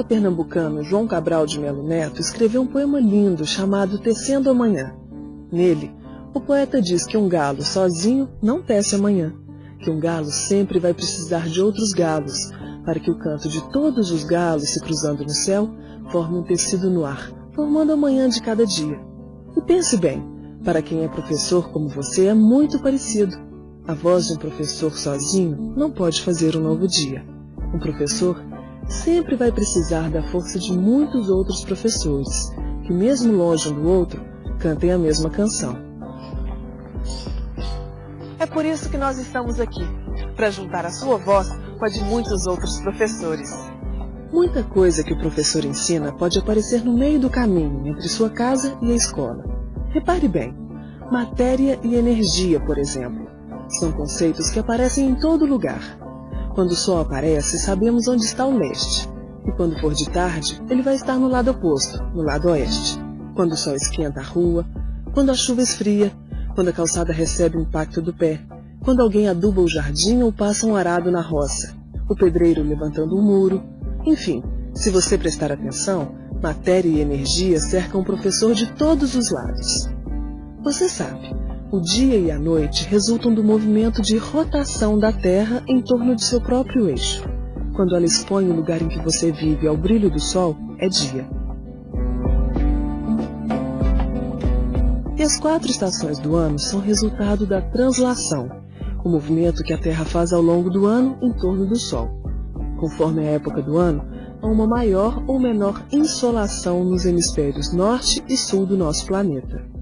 poeta pernambucano João Cabral de Melo Neto escreveu um poema lindo chamado Tecendo Amanhã. Nele, o poeta diz que um galo sozinho não tece amanhã, que um galo sempre vai precisar de outros galos, para que o canto de todos os galos se cruzando no céu forme um tecido no ar, formando a manhã de cada dia. E pense bem, para quem é professor como você é muito parecido. A voz de um professor sozinho não pode fazer um novo dia. Um professor sempre vai precisar da força de muitos outros professores, que mesmo longe um do outro, cantem a mesma canção. É por isso que nós estamos aqui, para juntar a sua voz com a de muitos outros professores. Muita coisa que o professor ensina pode aparecer no meio do caminho entre sua casa e a escola. Repare bem, matéria e energia, por exemplo, são conceitos que aparecem em todo lugar, quando o sol aparece, sabemos onde está o leste. E quando for de tarde, ele vai estar no lado oposto, no lado oeste. Quando o sol esquenta a rua, quando a chuva esfria, quando a calçada recebe o impacto do pé, quando alguém aduba o jardim ou passa um arado na roça, o pedreiro levantando um muro. Enfim, se você prestar atenção, matéria e energia cercam o professor de todos os lados. Você sabe, o dia e a noite resultam do movimento de rotação da Terra em torno de seu próprio eixo. Quando ela expõe o lugar em que você vive ao brilho do Sol, é dia. E as quatro estações do ano são resultado da translação, o movimento que a Terra faz ao longo do ano em torno do Sol. Conforme a época do ano, há uma maior ou menor insolação nos hemisférios norte e sul do nosso planeta.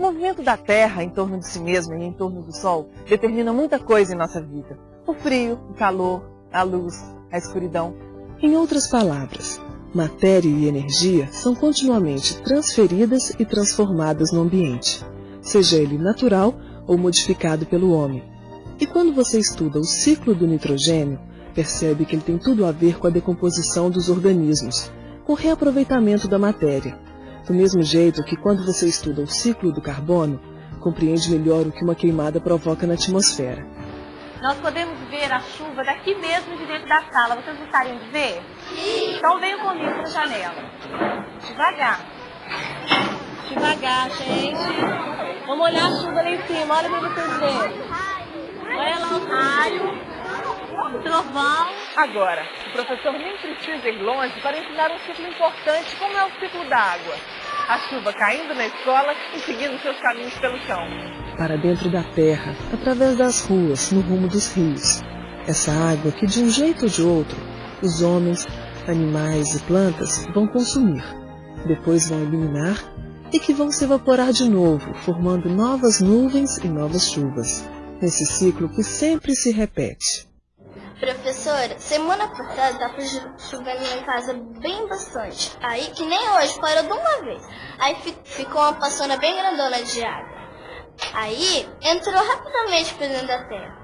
O movimento da Terra em torno de si mesma e em torno do Sol determina muita coisa em nossa vida. O frio, o calor, a luz, a escuridão. Em outras palavras, matéria e energia são continuamente transferidas e transformadas no ambiente, seja ele natural ou modificado pelo homem. E quando você estuda o ciclo do nitrogênio, percebe que ele tem tudo a ver com a decomposição dos organismos, com o reaproveitamento da matéria do mesmo jeito que quando você estuda o ciclo do carbono, compreende melhor o que uma queimada provoca na atmosfera. Nós podemos ver a chuva daqui mesmo de dentro da sala. Vocês gostariam de ver? Sim. Então venham comigo para a janela. Devagar. Devagar, gente. Vamos olhar a chuva lá em cima. Olha para vocês verem. Olha lá o raio, trovão. Agora, o professor nem precisa ir longe para ensinar um ciclo importante como é o ciclo da água a chuva caindo na escola e seguindo seus caminhos pelo chão. Para dentro da terra, através das ruas, no rumo dos rios. Essa água que, de um jeito ou de outro, os homens, animais e plantas vão consumir, depois vão eliminar e que vão se evaporar de novo, formando novas nuvens e novas chuvas, nesse ciclo que sempre se repete. Professora, semana passada tava chovendo lá em casa bem bastante. Aí, que nem hoje, parou de uma vez. Aí ficou uma passona bem grandona de água. Aí, entrou rapidamente para dentro da terra.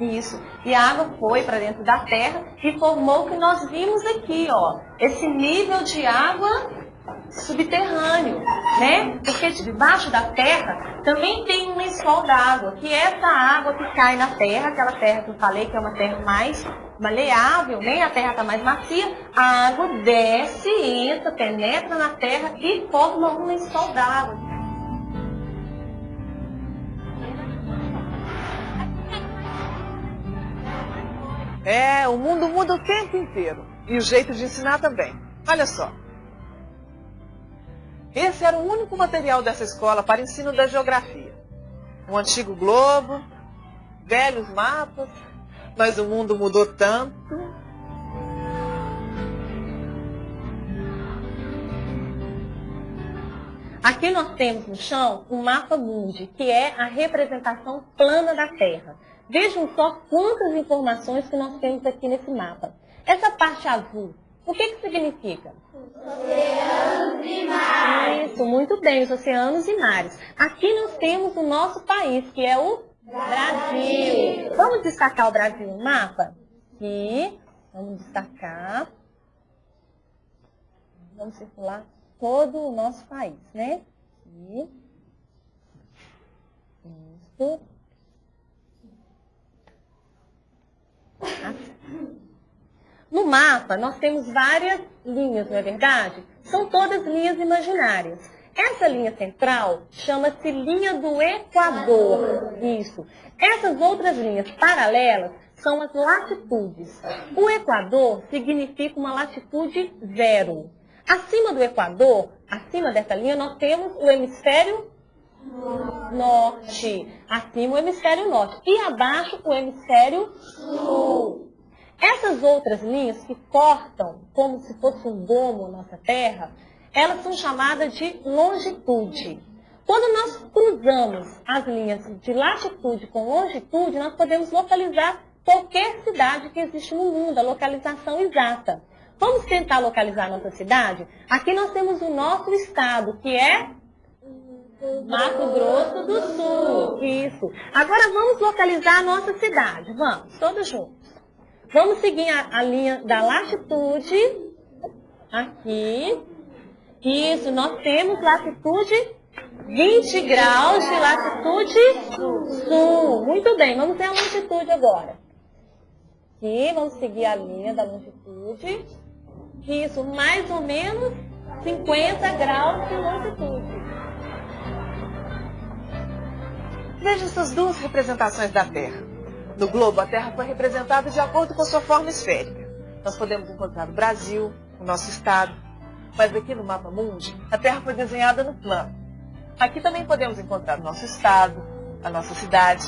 Isso. E a água foi para dentro da terra e formou o que nós vimos aqui, ó. Esse nível de água subterrâneo, né? Porque debaixo da terra também tem um lençol d'água, que é essa água que cai na terra, aquela terra que eu falei que é uma terra mais maleável, nem a terra está mais macia, a água desce, entra, penetra na terra e forma um lençol d'água. É, o mundo muda o tempo inteiro. E o jeito de ensinar também. Olha só. Esse era o único material dessa escola para ensino da geografia. Um antigo globo, velhos mapas, mas o mundo mudou tanto. Aqui nós temos no chão um mapa mundi, que é a representação plana da Terra. Vejam só quantas informações que nós temos aqui nesse mapa. Essa parte azul o que, que significa? Oceanos e mares. Isso, muito bem, os oceanos e mares. Aqui nós temos o nosso país, que é o Brasil. Brasil. Vamos destacar o Brasil no mapa? Aqui, vamos destacar. Vamos circular todo o nosso país, né? Aqui. Isso. Assim. No mapa, nós temos várias linhas, não é verdade? São todas linhas imaginárias. Essa linha central chama-se linha do Equador. Isso. Essas outras linhas paralelas são as latitudes. O Equador significa uma latitude zero. Acima do Equador, acima dessa linha, nós temos o hemisfério norte. Acima o hemisfério norte. E abaixo o hemisfério sul. Essas outras linhas que cortam como se fosse um gomo nossa Terra, elas são chamadas de longitude. Quando nós cruzamos as linhas de latitude com longitude, nós podemos localizar qualquer cidade que existe no mundo, a localização exata. Vamos tentar localizar nossa cidade? Aqui nós temos o nosso estado, que é Mato Grosso do Sul. Isso. Agora vamos localizar a nossa cidade. Vamos, todos juntos. Vamos seguir a, a linha da latitude. Aqui. Isso, nós temos latitude 20 graus de latitude sul. Muito bem, vamos ver a longitude agora. Aqui, vamos seguir a linha da longitude. Isso, mais ou menos 50 graus de longitude. Veja essas duas representações da Terra. No globo, a Terra foi representada de acordo com sua forma esférica. Nós podemos encontrar o Brasil, o nosso estado, mas aqui no mapa mundi, a Terra foi desenhada no plano. Aqui também podemos encontrar o nosso estado, a nossa cidade.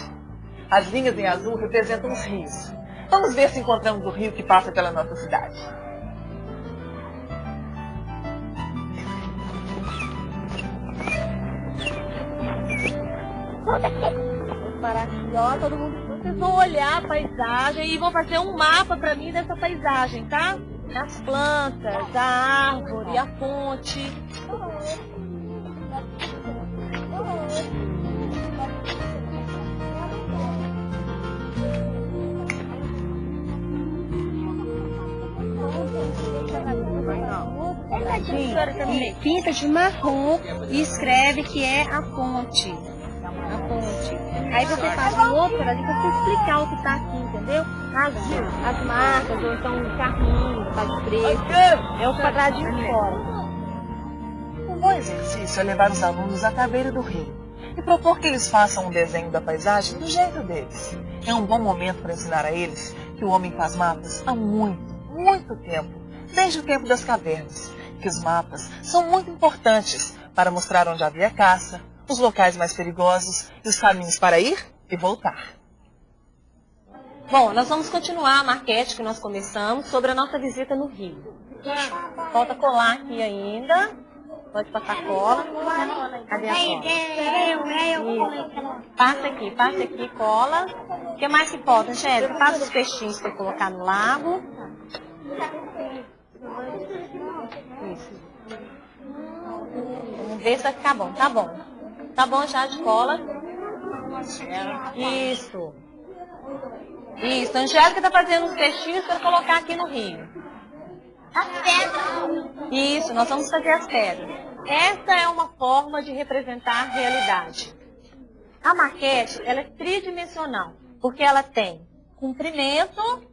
As linhas em azul representam os rios. Vamos ver se encontramos o rio que passa pela nossa cidade. Vamos parar aqui, ó, todo mundo. Vocês vão olhar a paisagem e vão fazer um mapa para mim dessa paisagem, tá? As plantas, a árvore, a fonte. Sim, pinta de marrom e escreve que é a fonte. A fonte. Aí você faz um outro ali pra você explicar o que tá aqui, entendeu? As, as marcas, ou então um carrinho, faz preto. É o quadradinho de fora. Um bom exercício é levar os alunos à cabeira do rio e propor que eles façam um desenho da paisagem do jeito deles. É um bom momento para ensinar a eles que o homem faz mapas há muito, muito tempo, desde o tempo das cavernas, que os mapas são muito importantes para mostrar onde havia caça, os locais mais perigosos e os caminhos para ir e voltar. Bom, nós vamos continuar a maquete que nós começamos sobre a nossa visita no Rio. Falta colar aqui ainda. Pode passar cola. Cadê a cola? Isso. Passa aqui, passa aqui, cola. O que mais que falta, Angélica? Passa os peixinhos para colocar no lago. Isso. Vamos ver se vai ficar bom. Tá bom. Tá bom já de cola. Isso. Isso. A Angélica tá fazendo os peixinhos para colocar aqui no rio. As pedras. Isso, nós vamos fazer as pedras. Essa é uma forma de representar a realidade. A maquete, ela é tridimensional, porque ela tem comprimento,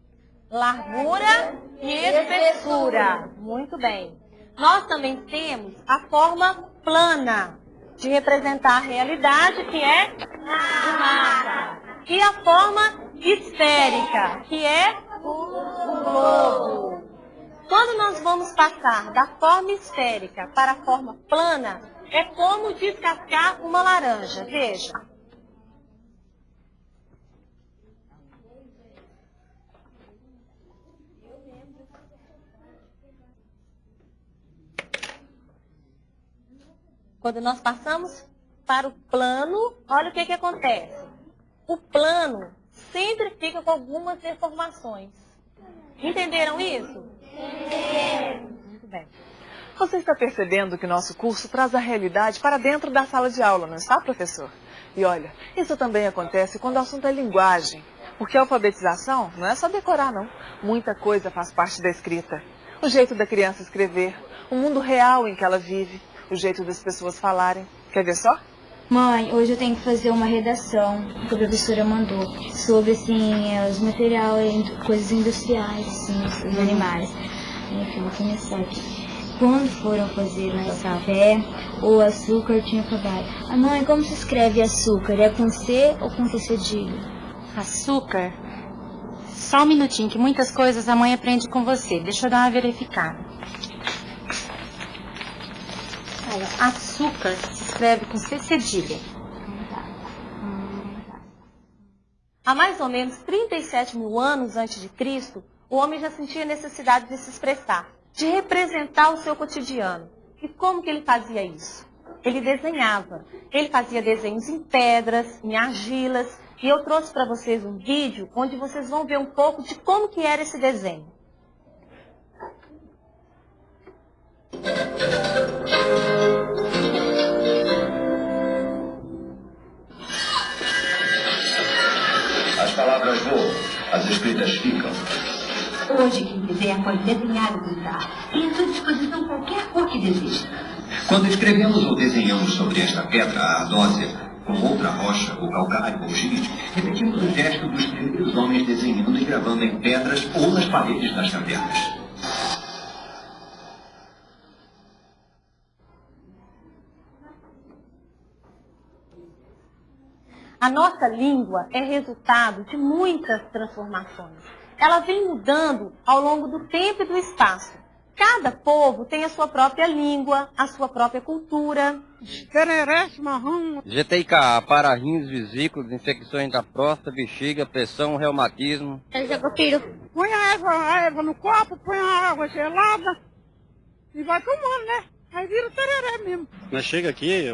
largura e espessura. Muito bem. Nós também temos a forma plana de representar a realidade, que é o mapa. E a forma esférica, que é o globo. Quando nós vamos passar da forma esférica para a forma plana, é como descascar uma laranja. Veja. Quando nós passamos para o plano, olha o que, que acontece. O plano sempre fica com algumas deformações. Entenderam isso? Muito bem. Você está percebendo que nosso curso traz a realidade para dentro da sala de aula, não está, professor? E olha, isso também acontece quando o assunto é linguagem. Porque a alfabetização não é só decorar, não. Muita coisa faz parte da escrita. O jeito da criança escrever, o mundo real em que ela vive, o jeito das pessoas falarem. Quer ver só? Mãe, hoje eu tenho que fazer uma redação que a professora mandou sobre assim os materiais, coisas industriais, assim, os animais. Enfim, vou começar aqui. Quando foram fazer o café, o açúcar tinha acabado. A mãe, como se escreve açúcar? É com C ou com C cedilho? Açúcar? Só um minutinho, que muitas coisas a mãe aprende com você. Deixa eu dar uma verificada. Olha, açúcar se escreve com C cedilha. Há mais ou menos 37 mil anos antes de Cristo, o homem já sentia necessidade de se expressar, de representar o seu cotidiano. E como que ele fazia isso? Ele desenhava. Ele fazia desenhos em pedras, em argilas, e eu trouxe para vocês um vídeo onde vocês vão ver um pouco de como que era esse desenho. As escritas ficam. Hoje, quem quiser pode desenhar ou pintar. Tem à sua disposição qualquer cor que deseje. Quando escrevemos ou desenhamos sobre esta pedra, a ardósia, com outra rocha, o calcário ou gírite, repetimos o gesto dos primeiros homens desenhando e gravando em pedras ou nas paredes das cavernas. A nossa língua é resultado de muitas transformações. Ela vem mudando ao longo do tempo e do espaço. Cada povo tem a sua própria língua, a sua própria cultura. GTIK, para rins, vesículos, infecções da próstata, bexiga, pressão, reumatismo. Põe a erva, a erva no copo, põe a água gelada e vai tomando, né? Aí vira tereré mesmo. Nós chega aqui,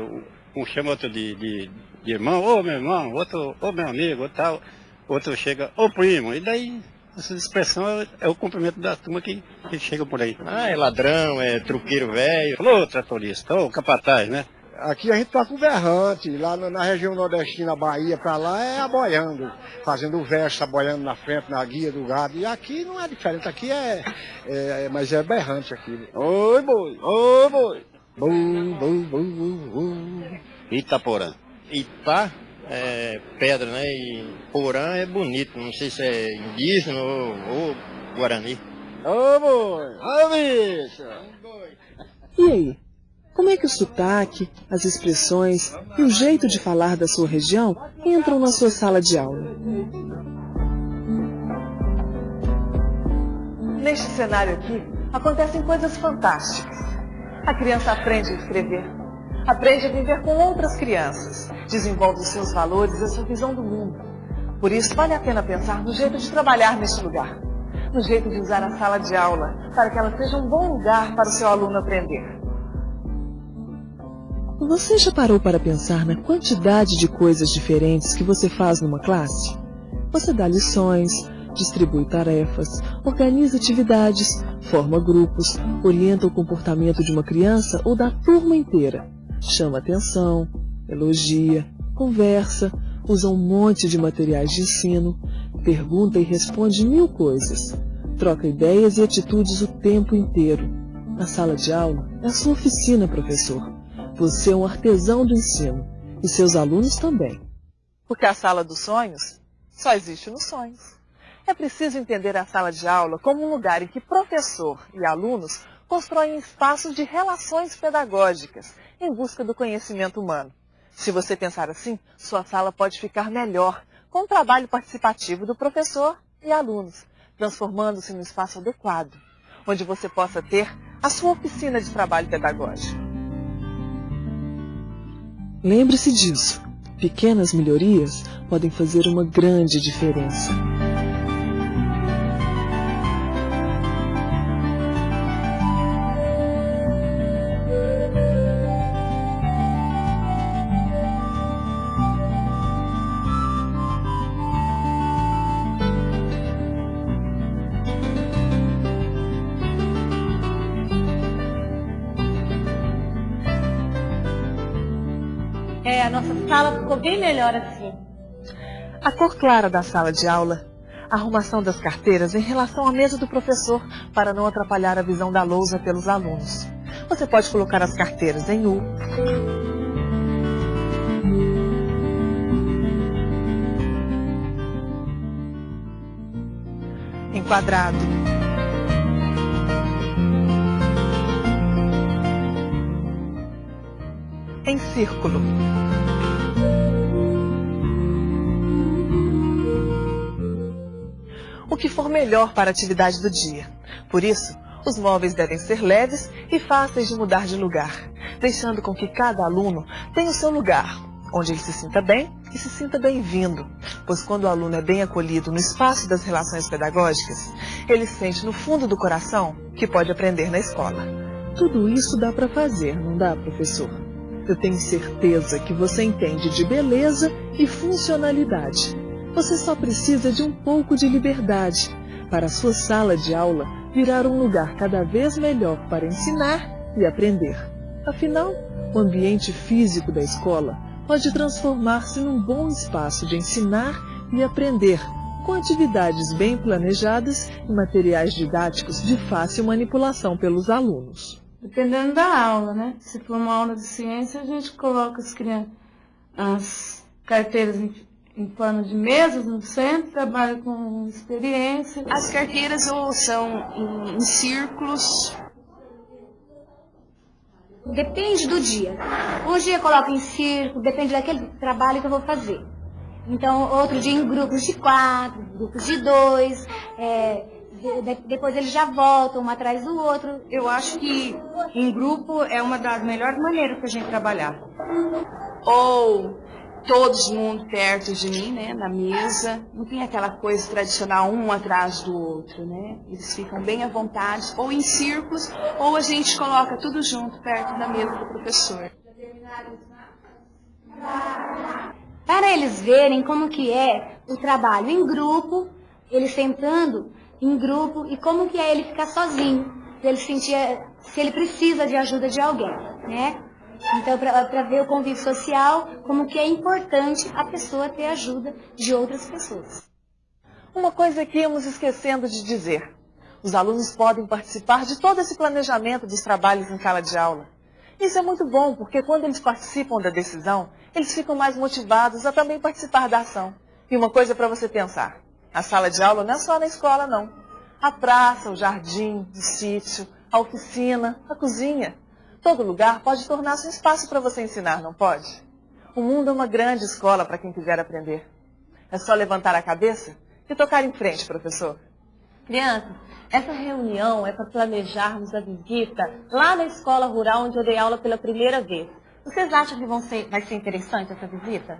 um chama outro de, de, de irmão, ô meu irmão, outro, ô meu amigo, tal. Outro chega, ô primo, e daí essa expressão é, é, o cumprimento da turma que, que chega por aí. Ah, é ladrão, é truqueiro velho, ô tratorista, ô capataz, né? Aqui a gente toca o berrante, lá na, na região nordestina, Bahia, pra lá é aboiando, fazendo o verso, aboiando na frente, na guia do gado. E aqui não é diferente, aqui é, é mas é berrante aqui. Oi, boi, oi, boi. Bum, bum, bum, bum, bum. Itaporã. Ita é pedra, né? E porã é bonito, não sei se é indígena ou, ou guarani. Ô, boi, ô, bicho. E aí? Como é que o sotaque, as expressões e o jeito de falar da sua região entram na sua sala de aula? Neste cenário aqui, acontecem coisas fantásticas. A criança aprende a escrever, aprende a viver com outras crianças, desenvolve os seus valores e a sua visão do mundo. Por isso, vale a pena pensar no jeito de trabalhar neste lugar, no jeito de usar a sala de aula, para que ela seja um bom lugar para o seu aluno aprender. Você já parou para pensar na quantidade de coisas diferentes que você faz numa classe? Você dá lições, distribui tarefas, organiza atividades, forma grupos, orienta o comportamento de uma criança ou da turma inteira, chama atenção, elogia, conversa, usa um monte de materiais de ensino, pergunta e responde mil coisas, troca ideias e atitudes o tempo inteiro. A sala de aula é a sua oficina, professor. Você é um artesão do ensino e seus alunos também. Porque a sala dos sonhos só existe nos sonhos. É preciso entender a sala de aula como um lugar em que professor e alunos constroem espaços de relações pedagógicas em busca do conhecimento humano. Se você pensar assim, sua sala pode ficar melhor com o trabalho participativo do professor e alunos, transformando-se num espaço adequado, onde você possa ter a sua oficina de trabalho pedagógico. Lembre-se disso. Pequenas melhorias podem fazer uma grande diferença. É, a nossa sala ficou bem melhor assim. A cor clara da sala de aula, a arrumação das carteiras em relação à mesa do professor para não atrapalhar a visão da lousa pelos alunos. Você pode colocar as carteiras em U. Enquadrado. Em círculo. O que for melhor para a atividade do dia. Por isso, os móveis devem ser leves e fáceis de mudar de lugar, deixando com que cada aluno tenha o seu lugar, onde ele se sinta bem e se sinta bem-vindo, pois quando o aluno é bem acolhido no espaço das relações pedagógicas, ele sente no fundo do coração que pode aprender na escola. Tudo isso dá para fazer, não dá, professor? Eu tenho certeza que você entende de beleza e funcionalidade. Você só precisa de um pouco de liberdade para a sua sala de aula virar um lugar cada vez melhor para ensinar e aprender. Afinal, o ambiente físico da escola pode transformar-se num bom espaço de ensinar e aprender, com atividades bem planejadas e materiais didáticos de fácil manipulação pelos alunos. Dependendo da aula, né? Se for uma aula de ciência, a gente coloca as, crianças, as carteiras em, em forma de mesas no centro, trabalha com experiência. As carteiras ou são em, em círculos Depende do dia. Um dia eu coloco em círculo, depende daquele trabalho que eu vou fazer. Então, outro dia em grupos de quatro, grupos de dois, é, depois eles já voltam um atrás do outro. Eu acho que em grupo é uma das melhores maneiras para a gente trabalhar. Ou todos mundo perto de mim, né, na mesa. Não tem aquela coisa tradicional um atrás do outro, né? Eles ficam bem à vontade, ou em círculos, ou a gente coloca tudo junto perto da mesa do professor. Para eles verem como que é o trabalho em grupo, eles sentando em grupo e como que é ele ficar sozinho, para ele sentir se ele precisa de ajuda de alguém, né? Então, para ver o convívio social, como que é importante a pessoa ter ajuda de outras pessoas. Uma coisa que íamos esquecendo de dizer. Os alunos podem participar de todo esse planejamento dos trabalhos em sala de aula. Isso é muito bom, porque quando eles participam da decisão, eles ficam mais motivados a também participar da ação. E uma coisa para você pensar, a sala de aula não é só na escola, não. A praça, o jardim, o sítio, a oficina, a cozinha. Todo lugar pode tornar-se um espaço para você ensinar, não pode? O mundo é uma grande escola para quem quiser aprender. É só levantar a cabeça e tocar em frente, professor. Crianças, essa reunião é para planejarmos a visita lá na escola rural onde eu dei aula pela primeira vez. Vocês acham que ser, vai ser interessante essa visita?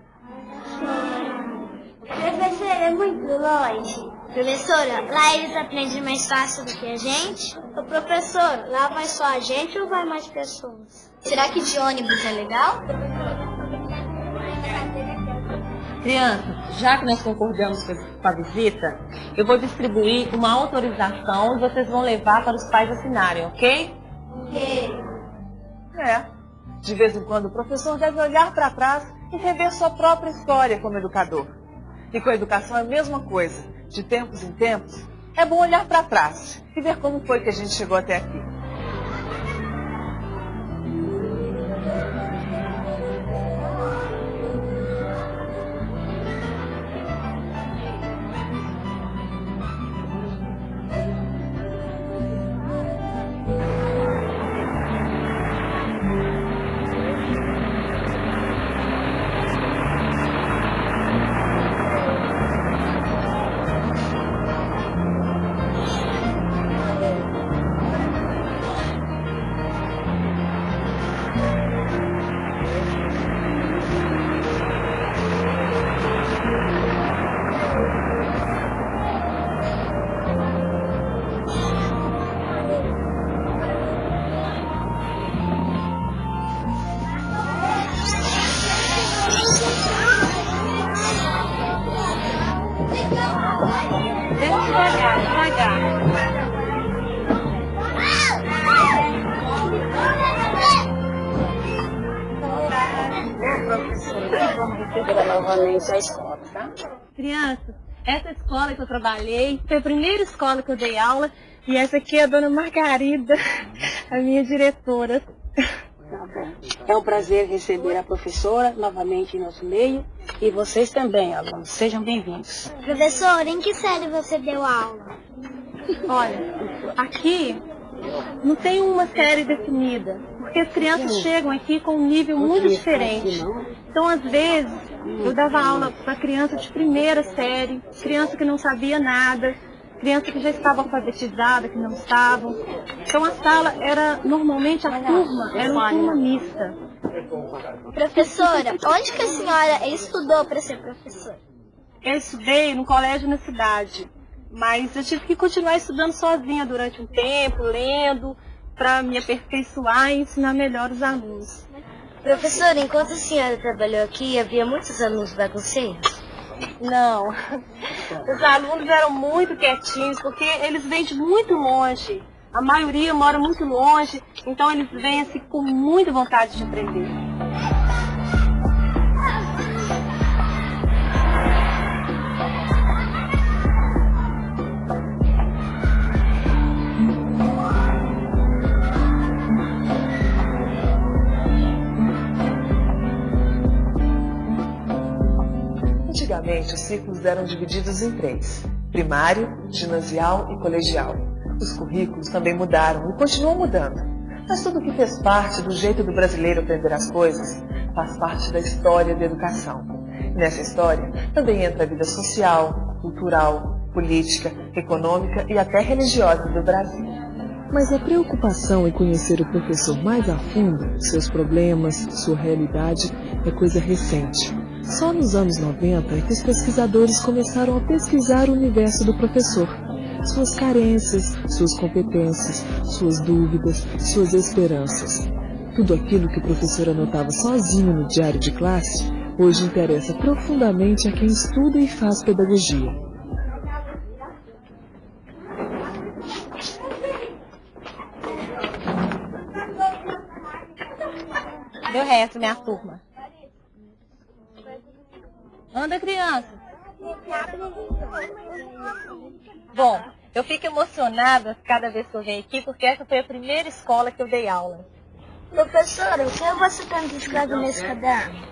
É muito longe. Professora, lá eles aprendem mais fácil do que a gente? Ô professor, lá vai só a gente ou vai mais pessoas? Será que de ônibus é legal? Crianças, já que nós concordamos com a visita, eu vou distribuir uma autorização e vocês vão levar para os pais assinarem, ok? Ok. É. De vez em quando o professor deve olhar para trás e rever sua própria história como educador. E com a educação é a mesma coisa de tempos em tempos, é bom olhar para trás e ver como foi que a gente chegou até aqui. Crianças, essa escola que eu trabalhei foi a primeira escola que eu dei aula e essa aqui é a dona Margarida, a minha diretora. Tá bom. É um prazer receber a professora novamente em nosso meio e vocês também, alunos. Sejam bem-vindos. Professora, em que série você deu aula? Olha, aqui não tem uma série definida, porque as crianças chegam aqui com um nível muito diferente. Então, às vezes, eu dava aula para criança de primeira série, criança que não sabia nada, criança que já estava alfabetizada, que não estavam. Então, a sala era, normalmente, a turma era uma turma mista. Professora, onde que a senhora estudou para ser professora? Eu estudei no colégio na cidade, mas eu tive que continuar estudando sozinha durante um tempo, lendo, para me aperfeiçoar e ensinar melhor os alunos. Professora, enquanto a senhora trabalhou aqui, havia muitos alunos bagunceiros? Não. Os alunos eram muito quietinhos, porque eles vêm de muito longe. A maioria mora muito longe, então eles vêm assim com muita vontade de aprender. Os ciclos eram divididos em três: primário, ginasial e colegial. Os currículos também mudaram e continuam mudando. Mas tudo que fez parte do jeito do brasileiro aprender as coisas faz parte da história da educação. Nessa história também entra a vida social, cultural, política, econômica e até religiosa do Brasil. Mas a preocupação em conhecer o professor mais a fundo, seus problemas, sua realidade, é coisa recente. Só nos anos 90 é que os pesquisadores começaram a pesquisar o universo do professor. Suas carências, suas competências, suas dúvidas, suas esperanças. Tudo aquilo que o professor anotava sozinho no diário de classe, hoje interessa profundamente a quem estuda e faz pedagogia. Deu resto, minha turma. Anda, criança. Bom, eu fico emocionada cada vez que eu venho aqui, porque essa foi a primeira escola que eu dei aula. Professora, o que você tem escrever nesse caderno?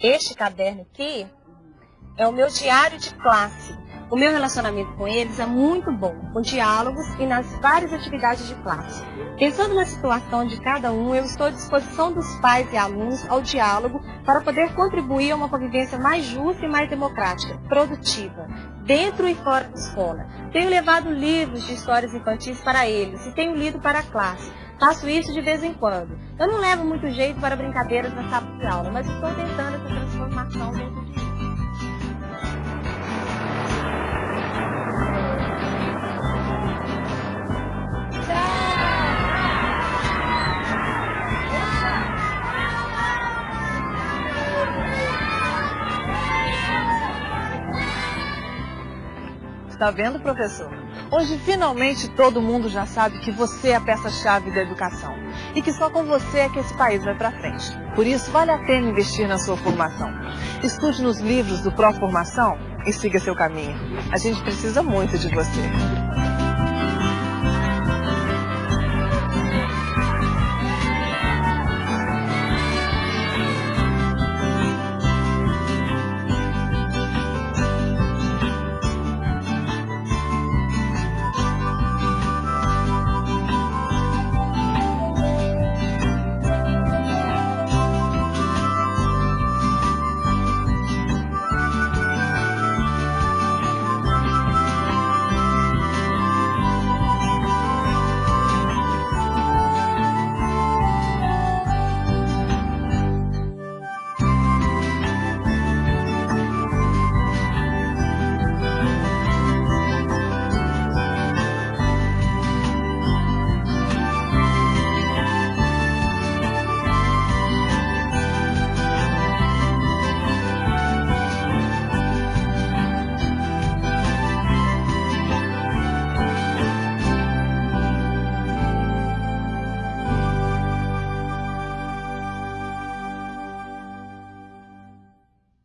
Este caderno aqui é o meu diário de classe. O meu relacionamento com eles é muito bom, com diálogos e nas várias atividades de classe. Pensando na situação de cada um, eu estou à disposição dos pais e alunos ao diálogo para poder contribuir a uma convivência mais justa e mais democrática, produtiva, dentro e fora da escola. Tenho levado livros de histórias infantis para eles e tenho lido para a classe. Faço isso de vez em quando. Eu não levo muito jeito para brincadeiras na sala de aula, mas estou tentando essa transformação dentro de Está vendo, professor? Hoje, finalmente, todo mundo já sabe que você é a peça-chave da educação e que só com você é que esse país vai para frente. Por isso, vale a pena investir na sua formação. Estude nos livros do Pró Formação e siga seu caminho. A gente precisa muito de você.